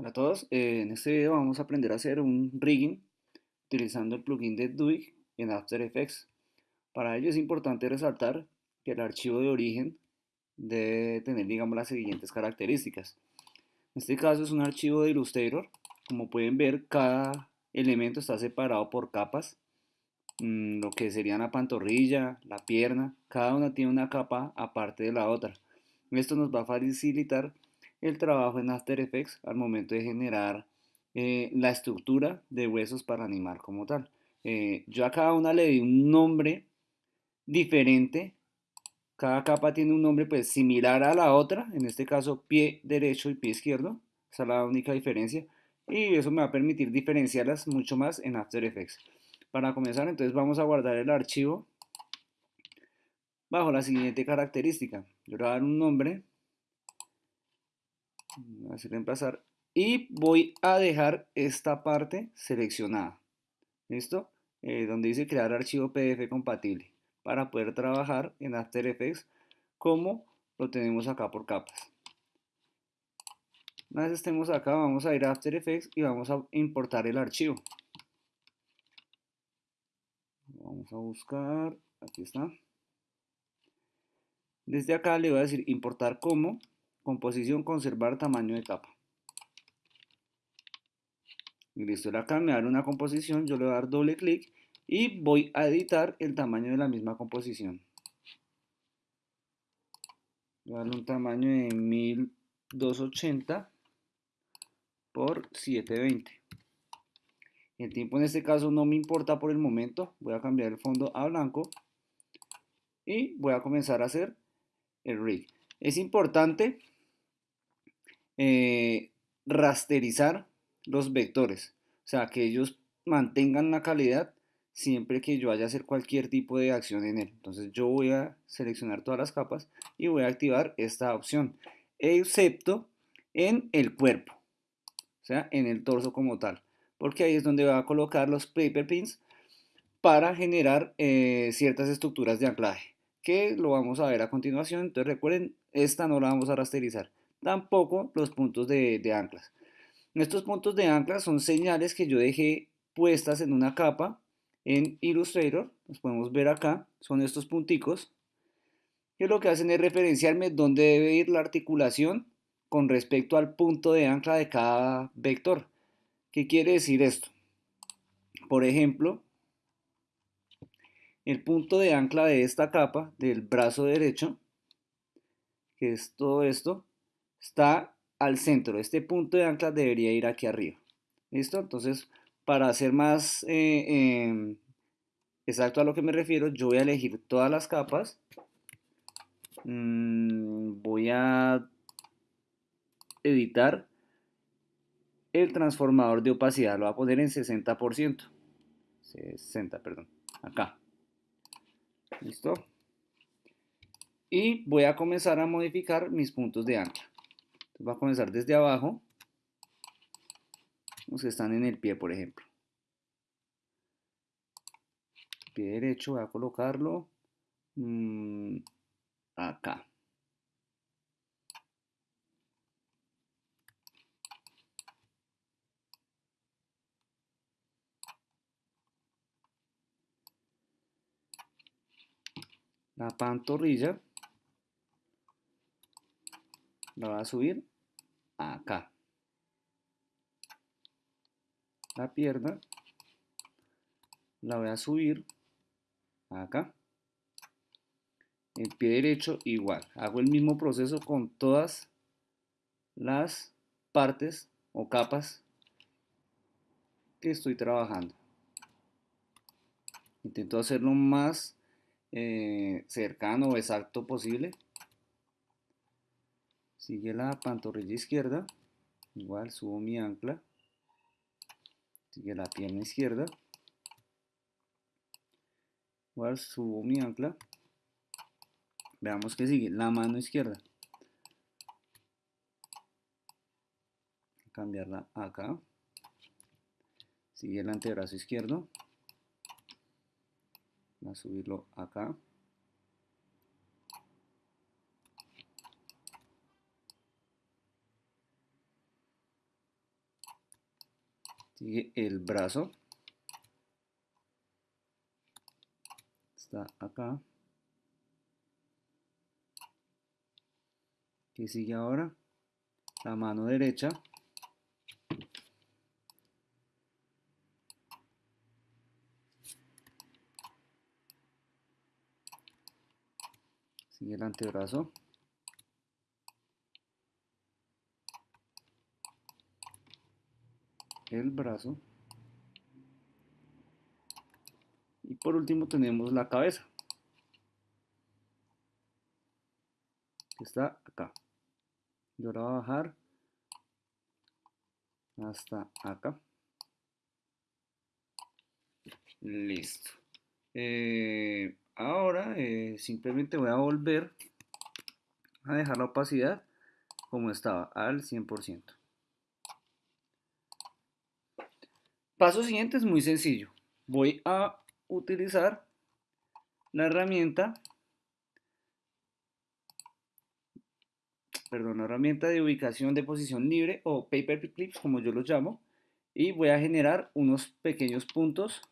Hola a todos, eh, en este video vamos a aprender a hacer un rigging utilizando el plugin de Duik en After Effects. Para ello es importante resaltar que el archivo de origen debe tener digamos las siguientes características. En este caso es un archivo de Illustrator, como pueden ver cada elemento está separado por capas, mm, lo que serían la pantorrilla, la pierna, cada una tiene una capa aparte de la otra. Esto nos va a facilitar el trabajo en After Effects al momento de generar eh, la estructura de huesos para animar como tal. Eh, yo a cada una le di un nombre diferente. Cada capa tiene un nombre pues similar a la otra, en este caso pie derecho y pie izquierdo. Esa es la única diferencia. Y eso me va a permitir diferenciarlas mucho más en After Effects. Para comenzar entonces vamos a guardar el archivo bajo la siguiente característica. Yo le voy a dar un nombre así reemplazar y voy a dejar esta parte seleccionada listo eh, donde dice crear archivo pdf compatible para poder trabajar en After Effects como lo tenemos acá por capas. Una vez estemos acá vamos a ir a After Effects y vamos a importar el archivo. Vamos a buscar aquí está. Desde acá le voy a decir importar como Composición, conservar tamaño de capa. Y listo, acá me dar una composición, yo le voy a dar doble clic y voy a editar el tamaño de la misma composición. Voy a darle un tamaño de 1280 por 720. El tiempo en este caso no me importa por el momento. Voy a cambiar el fondo a blanco. Y voy a comenzar a hacer el rig. Es importante eh, rasterizar los vectores, o sea, que ellos mantengan la calidad siempre que yo vaya a hacer cualquier tipo de acción en él. Entonces yo voy a seleccionar todas las capas y voy a activar esta opción, excepto en el cuerpo, o sea, en el torso como tal, porque ahí es donde voy a colocar los paper pins para generar eh, ciertas estructuras de anclaje, que lo vamos a ver a continuación. Entonces recuerden, esta no la vamos a rasterizar tampoco los puntos de, anclas. Estos puntos de anclas son señales que yo dejé puestas en una capa en Illustrator, los podemos ver acá, son estos punticos, que lo que hacen es referenciarme dónde debe ir la articulación con respecto al punto de ancla de cada vector. ¿Qué quiere decir esto? Por ejemplo, el punto de ancla de esta capa del brazo derecho, que es todo esto, está al centro. Este punto de ancla debería ir aquí arriba. ¿Listo? Entonces, para hacer más eh, em, exacto a lo que me refiero, yo voy a elegir todas las capas. Mm, voy a editar el transformador de opacidad. Lo voy a poner en 60%. 60, perdón. Acá. ¿Listo? Y voy a comenzar a modificar mis puntos de ancla va a comenzar desde abajo, los que están en el pie, por ejemplo. Pie derecho, voy a colocarlo mm, acá. La pantorrilla la voy a subir acá. La pierna la voy a subir acá. El pie derecho igual. Hago el mismo proceso con todas las partes o capas que estoy trabajando. Intento hacerlo más eh, cercano o exacto posible sigue la pantorrilla izquierda, igual subo mi ancla, sigue la pierna izquierda, igual subo mi ancla, veamos que sigue la mano izquierda, cambiarla acá, sigue el antebrazo izquierdo, a subirlo acá, Sigue el brazo. Está acá. ¿Qué sigue ahora? La mano derecha. Sigue el antebrazo. El brazo. Y por último tenemos la cabeza. Que está acá. Y ahora va a bajar hasta acá. Listo. Eh, Ahora eh, simplemente voy a volver a dejar la opacidad como estaba, al 100%. Paso siguiente es muy sencillo. Voy a utilizar la herramienta, perdón, la herramienta de ubicación de posición libre o paper clips como yo los llamo y voy a generar unos pequeños puntos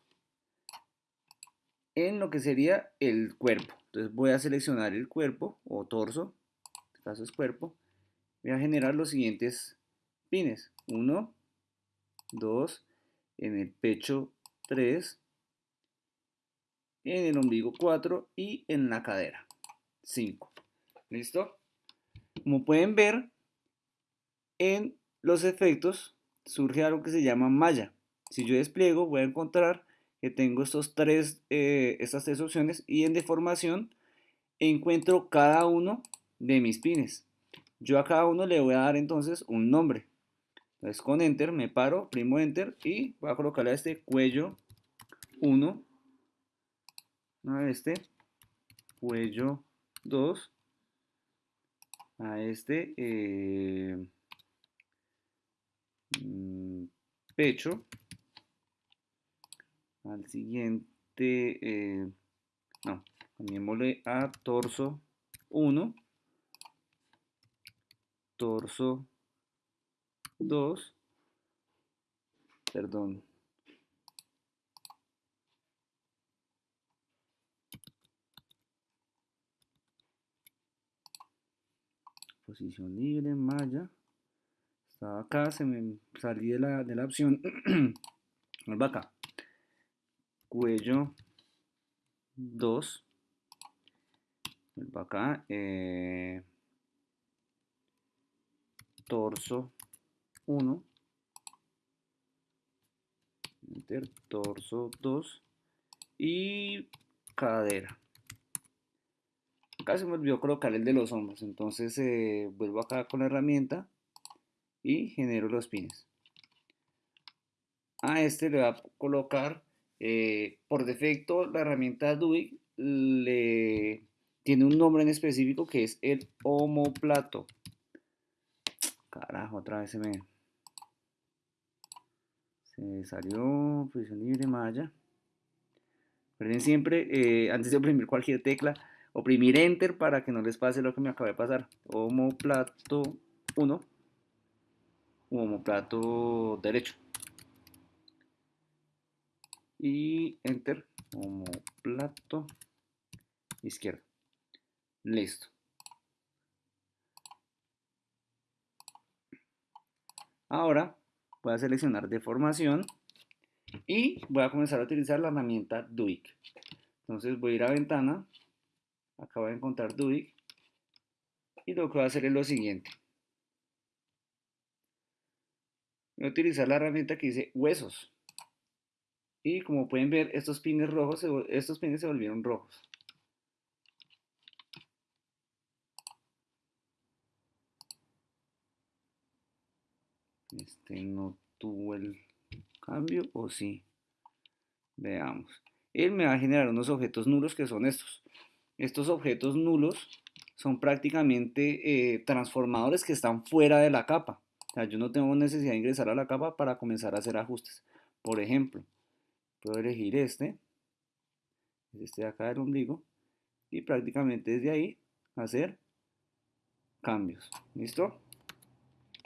en lo que sería el cuerpo. Entonces voy a seleccionar el cuerpo o torso, en este caso es cuerpo, voy a generar los siguientes pines. 1, 2, en el pecho 3, en el ombligo 4 y en la cadera 5. ¿Listo? Como pueden ver, en los efectos surge algo que se llama malla. Si yo despliego voy a encontrar que tengo estos tres, eh, estas tres opciones y en deformación encuentro cada uno de mis pines. Yo a cada uno le voy a dar entonces un nombre. Entonces con Enter me paro, primo Enter y voy a colocarle a este cuello 1, a este cuello 2, a este pecho. Al siguiente, eh, no, cambiémosle a torso 1, torso 2, perdón, posición libre, malla, estaba acá, se me salí de la, de la opción, acá, cuello 2 acá eh, torso 1 enter torso 2 y cadera. Acá se me olvidó colocar el de los hombros entonces eh, vuelvo acá con la herramienta y genero los pines. A este le voy a colocar eh, por defecto, la herramienta DUI le tiene un nombre en específico que es el homoplato. Carajo, otra vez se me, se salió posición libre malla. Recuerden siempre, eh, antes de oprimir cualquier tecla, oprimir Enter para que no les pase lo que me acaba de pasar. Homoplato 1, homoplato derecho y enter como plato izquierdo. Listo. Ahora voy a seleccionar deformación y voy a comenzar a utilizar la herramienta Duik. Entonces voy a ir a ventana, acá voy a encontrar Duik y lo que voy a hacer es lo siguiente. Voy a utilizar la herramienta que dice huesos. Y como pueden ver, estos pines rojos, estos pines se volvieron rojos. Este no tuvo el cambio, o sí. Veamos. Él me va a generar unos objetos nulos que son estos. Estos objetos nulos son prácticamente eh, transformadores que están fuera de la capa. Yo no tengo necesidad de ingresar a la capa para comenzar a hacer ajustes. Por ejemplo, puedo elegir este, este de acá del ombligo, y prácticamente desde ahí hacer cambios. ¿Listo?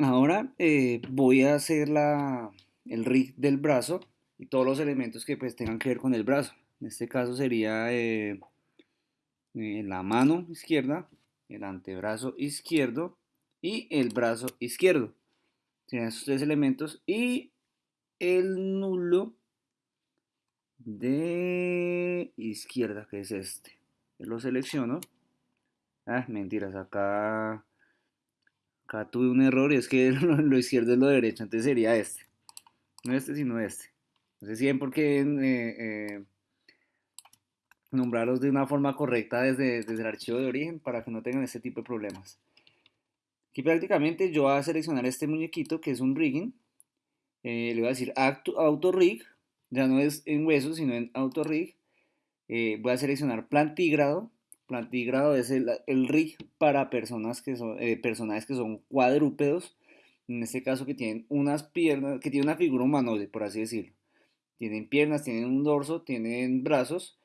Ahora eh, voy a hacer la, el rig del brazo y todos los elementos que pues tengan que ver con el brazo. En este caso sería eh, eh, la mano izquierda, el antebrazo izquierdo y el brazo izquierdo. Serían esos tres elementos y el nulo de izquierda, que es este. Lo selecciono. Ah, mentiras, acá, acá tuve un error y es que lo, izquierdo es lo derecho, entonces sería este. No este, sino este. No sé si ven por qué eh, eh, nombrarlos de una forma correcta desde, el archivo de origen para que no tengan este tipo de problemas. Aquí prácticamente yo voy a seleccionar este muñequito que es un rigging. Eh, le voy a decir auto rig, ya no es en hueso sino en auto rig. Voy a seleccionar plantígrado. Plantígrado es el, rig para personas que son, eh, personajes que son cuadrúpedos. En este caso que tienen unas piernas, que tienen una figura humanoide, por así decirlo. Tienen piernas, tienen un dorso, tienen brazos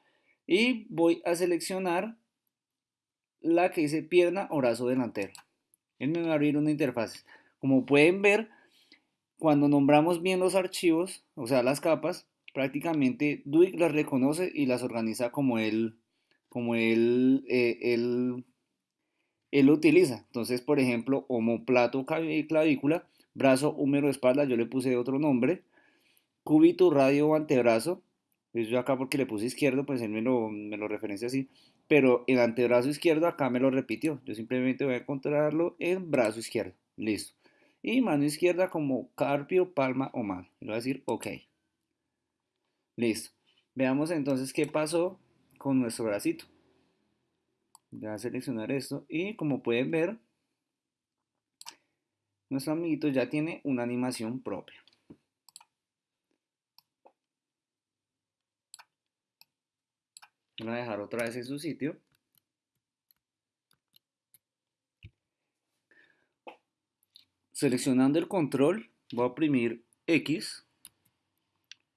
y voy a seleccionar la que dice pierna o brazo delantero. Él me va a abrir una interfaz. Como pueden ver, cuando nombramos bien los archivos, o sea, las capas, prácticamente Duik las reconoce y las organiza como él, como él, eh, él, utiliza. Entonces, por ejemplo, homoplato clavícula, brazo, húmero, espalda, yo le puse otro nombre, cúbito, radio antebrazo, pues yo acá porque le puse izquierdo, pues él me lo, me lo referencia así. Pero el antebrazo izquierdo acá me lo repitió. Yo simplemente voy a encontrarlo en brazo izquierdo. Listo. Y mano izquierda como carpio, palma o mano. Y voy a decir OK. Listo. Veamos entonces qué pasó con nuestro bracito. Voy a seleccionar esto y como pueden ver, nuestro amiguito ya tiene una animación propia. Voy a dejar otra vez en su sitio. Seleccionando el control, voy a oprimir X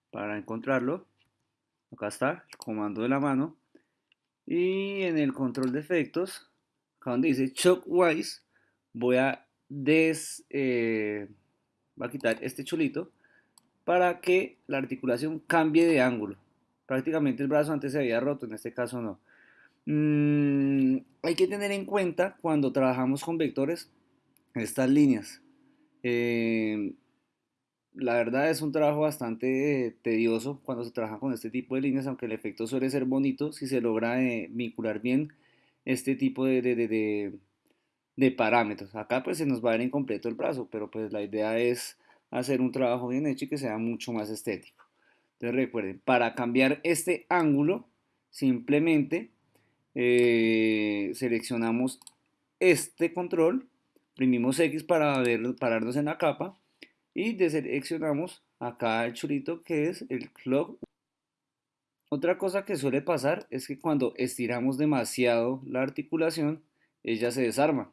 para encontrarlo. Acá está, el comando de la mano. Y en el control de efectos, acá donde dice Shockwise, voy a des, eh, a quitar este chulito para que la articulación cambie de ángulo prácticamente el brazo antes se había roto, en este caso no. Mm, hay que tener en cuenta cuando trabajamos con vectores estas líneas. Eh, la verdad es un trabajo bastante tedioso cuando se trabaja con este tipo de líneas, aunque el efecto suele ser bonito si se logra eh, vincular bien este tipo de, de, de, parámetros. Acá pues se nos va a ver incompleto el brazo, pero pues la idea es hacer un trabajo bien hecho y que sea mucho más estético. Entonces recuerden, para cambiar este ángulo, simplemente eh, seleccionamos este control, imprimimos X para pararnos en la capa y deseleccionamos acá el chulito que es el clock. Otra cosa que suele pasar es que cuando estiramos demasiado la articulación, ella se desarma.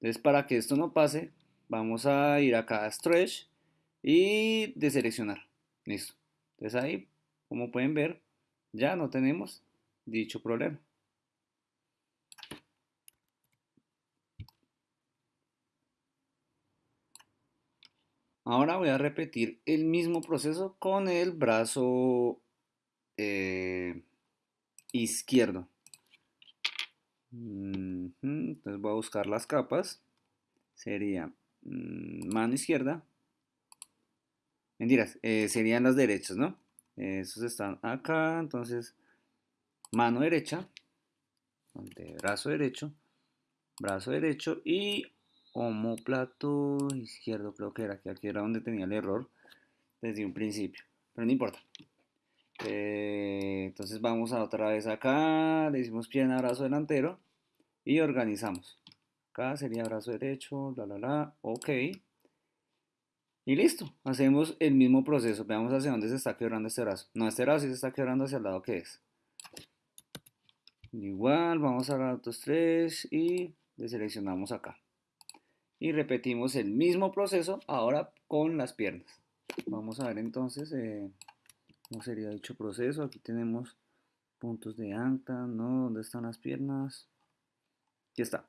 Entonces para que esto no pase, vamos a ir acá a Stretch y deseleccionar. Listo. Entonces ahí, como pueden ver, ya no tenemos dicho problema. Ahora voy a repetir el mismo proceso con el brazo eh, izquierdo. Entonces voy a buscar las capas. Sería mm, mano izquierda, Mentiras, eh, serían las derechas, ¿no? Esos están acá, entonces mano derecha, brazo derecho, brazo derecho y homoplato izquierdo, creo que era, que aquí era donde tenía el error desde un principio, pero no importa. Eh, entonces vamos a otra vez acá, le decimos pierna, brazo delantero y organizamos. Acá sería brazo derecho, la la la, ok. Y listo, hacemos el mismo proceso. Veamos hacia dónde se está quebrando este brazo. No, este brazo sí se está quebrando hacia el lado que es. Igual, vamos a la 2, 3 y deseleccionamos acá. Y repetimos el mismo proceso ahora con las piernas. Vamos a ver entonces eh, cómo sería dicho proceso. Aquí tenemos puntos de ancla, ¿no? ¿Dónde están las piernas? Aquí está.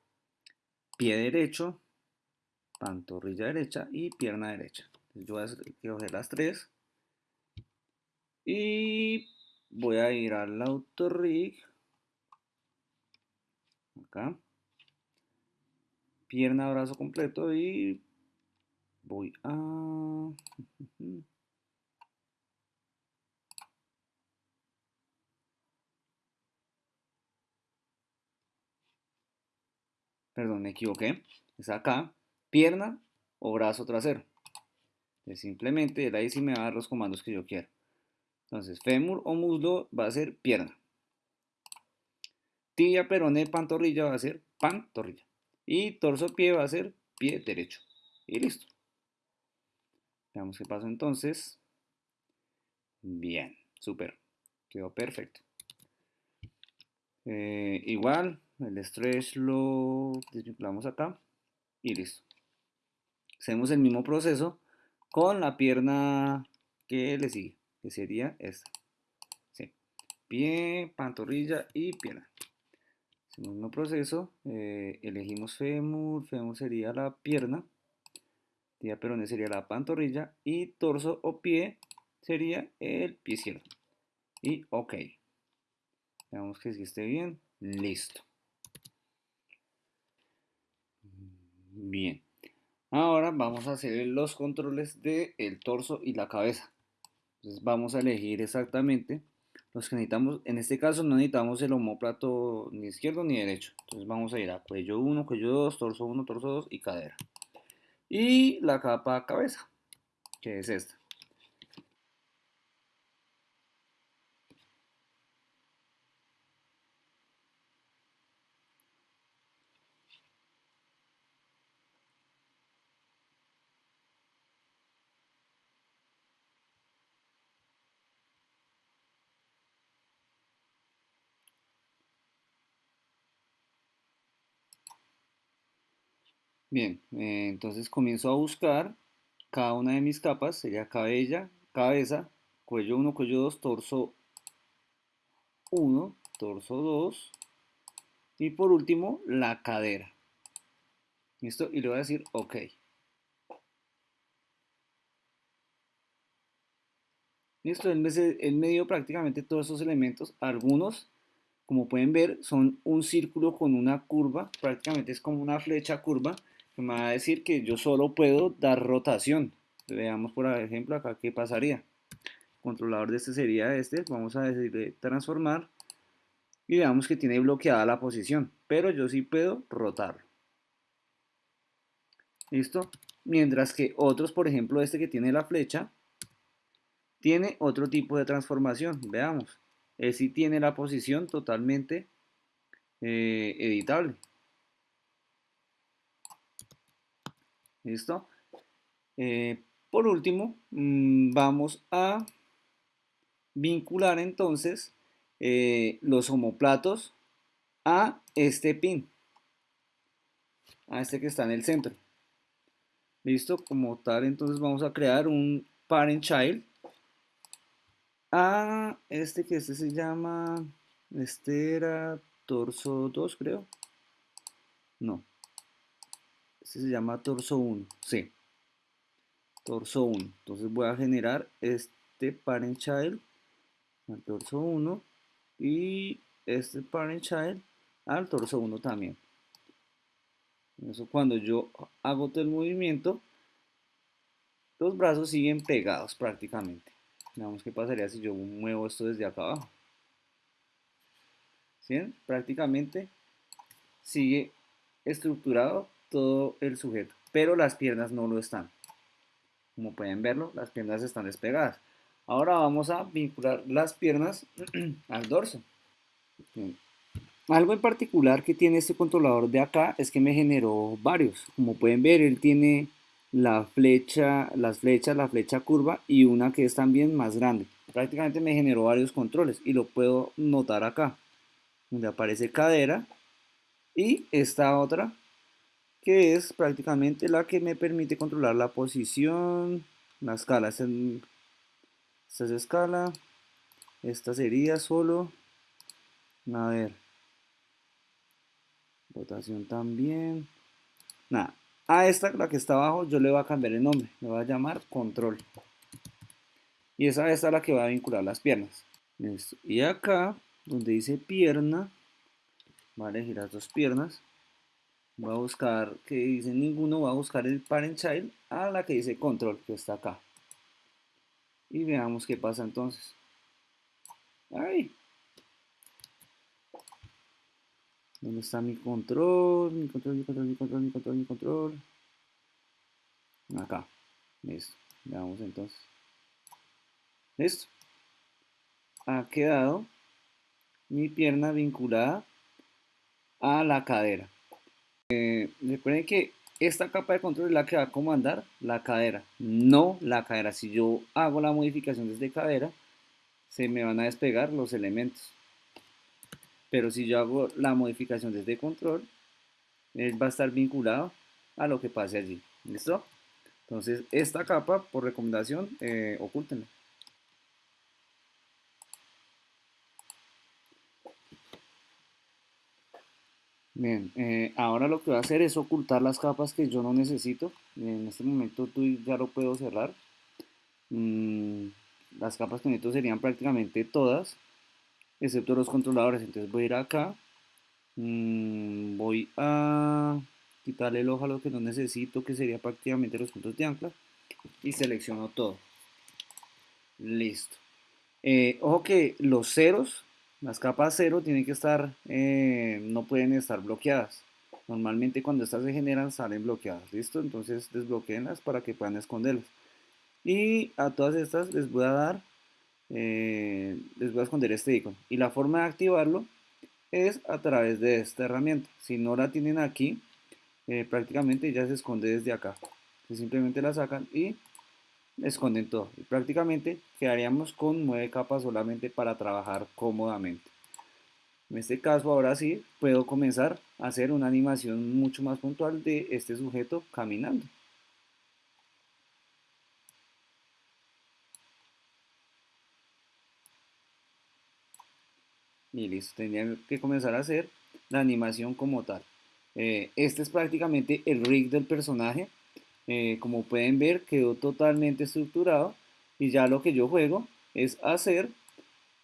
Pie derecho, pantorrilla derecha y pierna derecha. yo voy a coger las tres y voy a ir al autorrig acá pierna brazo completo y voy a perdón me equivoqué es acá pierna o brazo trasero simplemente ahí sí me va a dar los comandos que yo quiero entonces, fémur o muslo va a ser pierna. Tibia, peroné, pantorrilla va a ser pantorrilla. Y torso, pie va a ser pie derecho. Y listo. Veamos qué pasa entonces. Bien, súper. Quedó perfecto. Eh, igual, el stretch lo desvinculamos acá y listo. Hacemos el mismo proceso con la pierna que le sigue que sería esta. Sí. Pie, pantorrilla y pierna. El mismo proceso, eh, elegimos fémur, fémur sería la pierna, tibia peroné sería la pantorrilla y torso o pie sería el pie izquierdo. Y ok. Veamos que si esté bien. Listo. Bien. Ahora vamos a hacer los controles del el torso y la cabeza. Entonces vamos a elegir exactamente los que necesitamos. En este caso no necesitamos el homóplato ni izquierdo ni derecho. Entonces vamos a ir a cuello 1, cuello 2, torso 1, torso 2 y cadera. Y la capa cabeza, que es esta. Bien, eh, entonces comienzo a buscar cada una de mis capas, sería cabella, cabeza, cuello 1, cuello 2, torso 1, torso 2 y por último la cadera. ¿Listo? Y le voy a decir OK. Listo, él me, dio prácticamente todos esos elementos, algunos como pueden ver son un círculo con una curva, prácticamente es como una flecha curva me va a decir que yo solo puedo dar rotación. Veamos por ejemplo acá qué pasaría. controlador de este sería este. Vamos a decirle transformar. Y veamos que tiene bloqueada la posición. Pero yo sí puedo rotarlo. ¿Listo? Mientras que otros, por ejemplo este que tiene la flecha, tiene otro tipo de transformación. Veamos. Él sí tiene la posición totalmente eh, editable. ¿Listo? Eh, por último, mm, vamos a vincular entonces eh, los homoplatos a este pin, a este que está en el centro. ¿Listo? Como tal, entonces vamos a crear un parent child a este que este se llama, este era torso 2 creo. No, se llama torso 1, sí. Torso 1. Entonces voy a generar este parent child al torso 1 y este parent child al torso 1 también. Eso cuando yo hago todo el movimiento, los brazos siguen pegados prácticamente. Veamos qué pasaría si yo muevo esto desde acá abajo. ¿Sí? Prácticamente sigue estructurado todo el sujeto, pero las piernas no lo están. Como pueden verlo, las piernas están despegadas. Ahora vamos a vincular las piernas al dorso. Algo en particular que tiene este controlador de acá es que me generó varios. Como pueden ver, él tiene la flecha, las flechas, la flecha curva y una que es también más grande. Prácticamente me generó varios controles y lo puedo notar acá, donde aparece cadera y esta otra que es prácticamente la que me permite controlar la posición, la escala. Esta es escala, esta sería solo, a ver, rotación también, nada, A esta, la que está abajo, yo le voy a cambiar el nombre. Le voy a llamar control. Y esa, es la que va a vincular las piernas. Y acá, donde dice pierna, voy a elegir las dos piernas. Voy a buscar, que dice ninguno, voy a buscar el parent child a la que dice control, que está acá. Y veamos qué pasa entonces. ¡Ay! ¿Dónde está mi control? Mi control, mi control, mi control, mi control, mi control. Acá. Listo. Veamos entonces. Listo. Ha quedado mi pierna vinculada a la cadera. Eh, recuerden que esta capa de control es la que va a comandar la cadera, no la cadera. Si yo hago la modificación desde cadera, se me van a despegar los elementos. Pero si yo hago la modificación desde control, él va a estar vinculado a lo que pase allí. ¿Listo? Entonces, esta capa, por recomendación, eh, ocúltenla. Bien, eh, ahora lo que voy a hacer es ocultar las capas que yo no necesito. En este momento tú ya lo puedo cerrar. Mm, las capas que necesito serían prácticamente todas, excepto los controladores. Entonces voy a ir acá. Mm, voy a quitarle el ojo a lo que no necesito, que sería prácticamente los puntos de ancla. Y selecciono todo. Listo. Eh, ojo que los ceros las capas cero tienen que estar, eh, no pueden estar bloqueadas. Normalmente cuando estas se generan salen bloqueadas, ¿listo? Entonces desbloqueenlas para que puedan esconderlas. Y a todas estas les voy a dar, eh, les voy a esconder este icono. Y la forma de activarlo es a través de esta herramienta. Si no la tienen aquí, eh, prácticamente ya se esconde desde acá. simplemente la sacan y esconden todo. Y prácticamente quedaríamos con nueve capas solamente para trabajar cómodamente. En este caso, ahora sí, puedo comenzar a hacer una animación mucho más puntual de este sujeto caminando. Y listo, tendría que comenzar a hacer la animación como tal. Eh, este es prácticamente el rig del personaje eh, como pueden ver quedó totalmente estructurado y ya lo que yo juego es hacer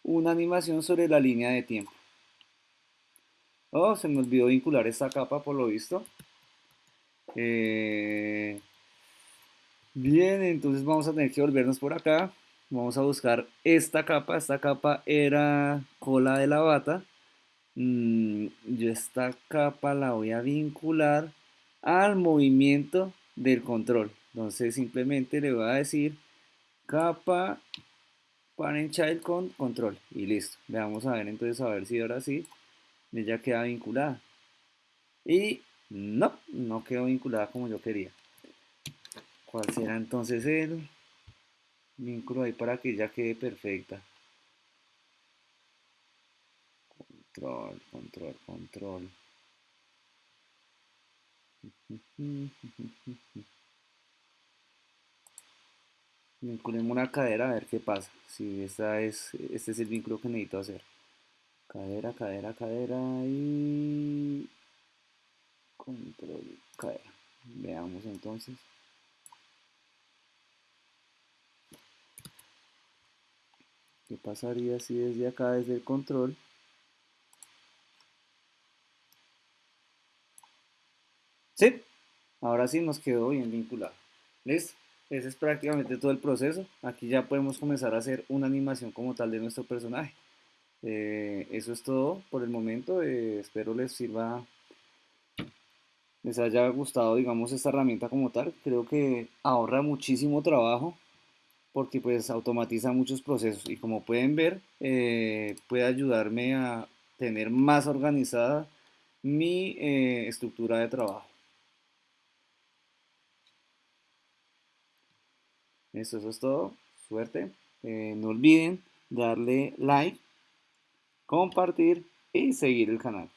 una animación sobre la línea de tiempo. Oh, se me olvidó vincular esta capa por lo visto. Eh, bien, entonces vamos a tener que volvernos por acá. Vamos a buscar esta capa. Esta capa era cola de la bata. Mm, yo esta capa la voy a vincular al movimiento del control. Entonces simplemente le voy a decir capa parent child con control y listo. Le vamos a ver entonces a ver si ahora sí ya queda vinculada. Y no, no quedó vinculada como yo quería. ¿Cuál será entonces el vínculo ahí para que ya quede perfecta? Control, control, control. Vinculemos una cadera a ver qué pasa. Si esta es, este es el vínculo que necesito hacer. Cadera, cadera, cadera y control, cadera. Veamos entonces. ¿Qué pasaría si desde acá, desde el control, Sí, ahora sí nos quedó bien vinculado. ¿Listo? Ese es prácticamente todo el proceso. Aquí ya podemos comenzar a hacer una animación como tal de nuestro personaje. Eh, eso es todo por el momento. Eh, espero les sirva, les haya gustado, digamos, esta herramienta como tal. Creo que ahorra muchísimo trabajo porque pues automatiza muchos procesos y como pueden ver eh, puede ayudarme a tener más organizada mi estructura de trabajo. Eso, es todo. Suerte. Eh, no olviden darle like, compartir y seguir el canal.